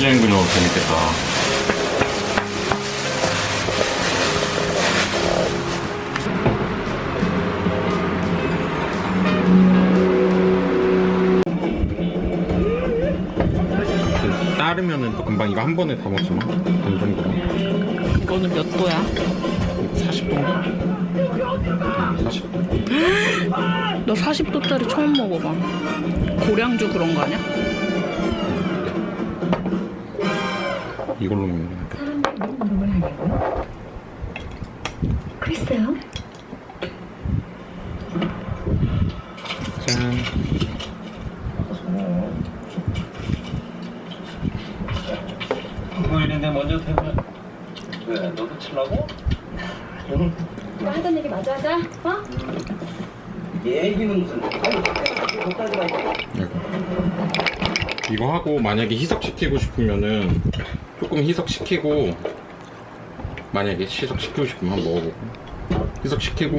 끈적끈적 재밌겠다. 그 따르면은 또 금방 이거 한 번에 다 먹지 뭐. 그 정도로. 이거는 몇 도야? 40도? 응, 40도. 너 40도짜리 처음 먹어봐. 고량주 그런 거 아니야? 이걸로 먹는 거. 글쎄요. 짠. 뭐 이런데 먼저 태우면 왜 너도 칠라고? 너 하던 얘기 마저 하자. 어? 얘기는 무슨 이거. 이거 하고 만약에 희석시키고 싶으면은 조금 희석시키고 만약에 희석시키고 싶으면 먹어보고. 희석시키고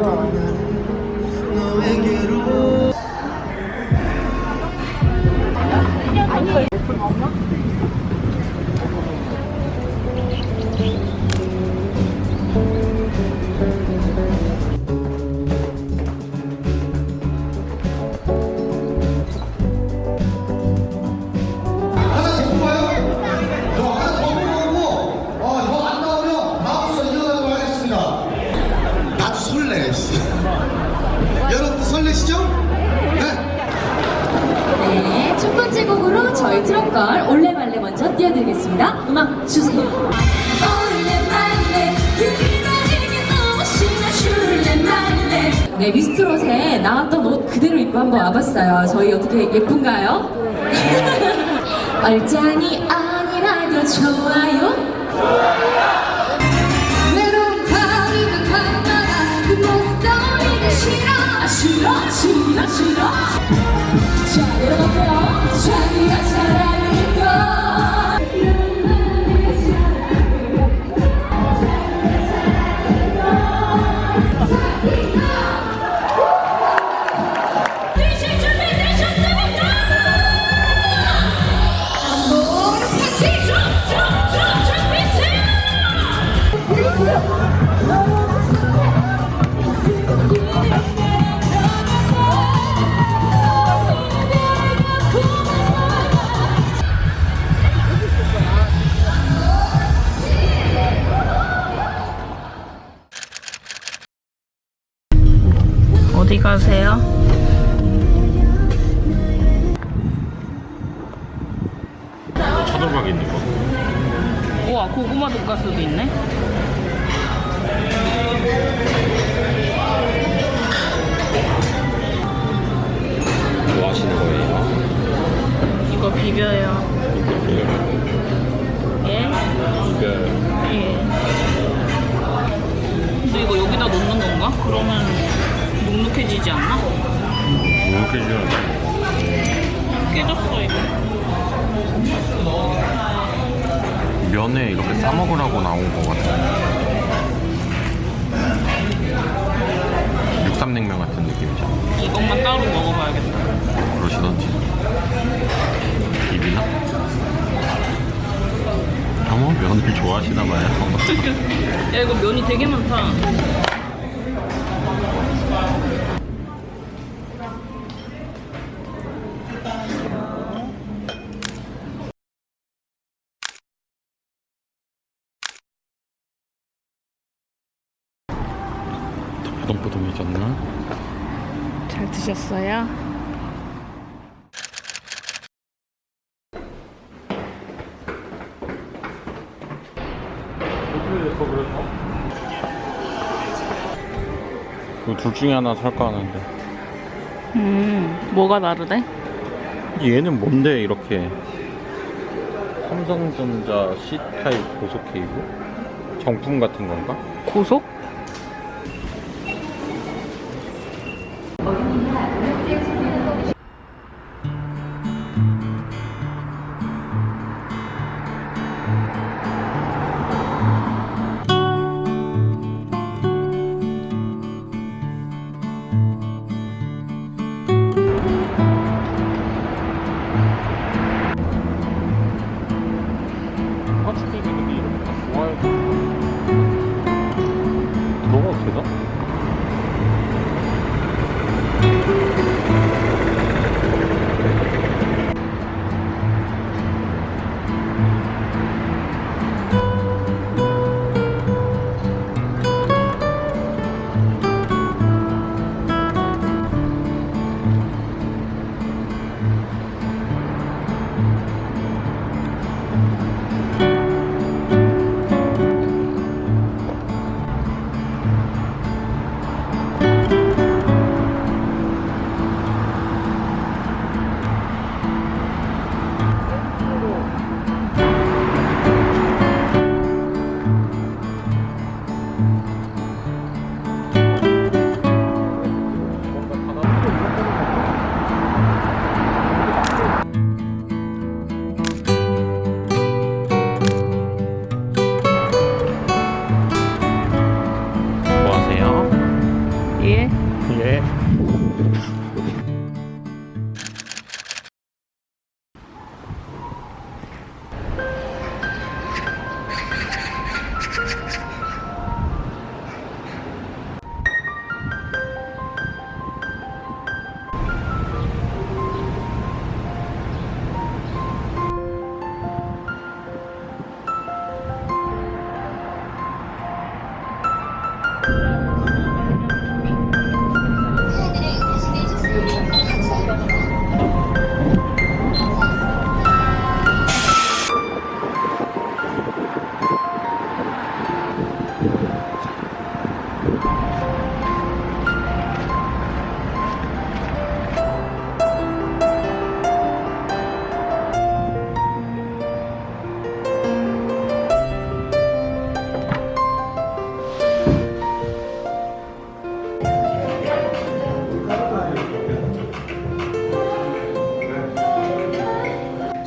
나 트롯걸 올레말레 먼저 띄워드리겠습니다. 음악 주세요. 올레말레 그날에게 너무 신나 슐레말레 네, 미스트롯에 나왔던 옷 그대로 입고 한번 와봤어요. 저희 어떻게 예쁜가요? 얼짱이 아니라도 좋아요. 고구마 돈가스도 있네. 뭐 하시는 거예요? 이거 비벼요. 예? 이거 예. 근데 이거 여기다 넣는 건가? 그러면 눅눅해지지 않나? 이렇게 주는 깨졌어 이거. 면에 이렇게 싸 먹으라고 나온 거 같아. 육삼냉면 같은 느낌이죠. 이것만 따로 먹어봐야겠다. 그러시던지. 입이나? 어머 면을 좋아하시나 봐요. 야 이거 면이 되게 많다. 뽀동뽀동해졌나? 잘 드셨어요? 둘 중에 하나 살까 하는데 음 뭐가 다르대? 얘는 뭔데 이렇게 삼성전자 C타입 고속 케이블? 정품 같은 건가? 고속?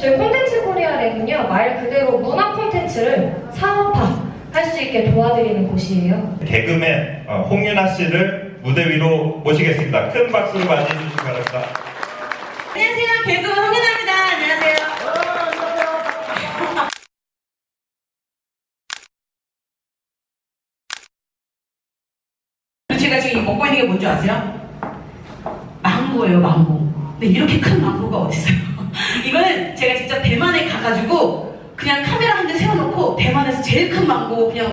저희 콘텐츠 코리아랜은요 말 그대로 문화 콘텐츠를 상업화 할 수 있게 도와드리는 곳이에요. 개그맨 어, 홍윤아 씨를 무대 위로 모시겠습니다. 큰 박수로 맞이해 주시기 바랍니다. 안녕하세요. 개그맨 홍윤아입니다. 안녕하세요. 제가 지금 먹고 있는 게 뭔지 아세요? 망고예요, 망고. 근데 이렇게 큰 망고가 어딨어요? 이거는 제가 직접 대만에 가가지고 그냥 카메라 한 대 세워놓고 대만에서 제일 큰 망고 그냥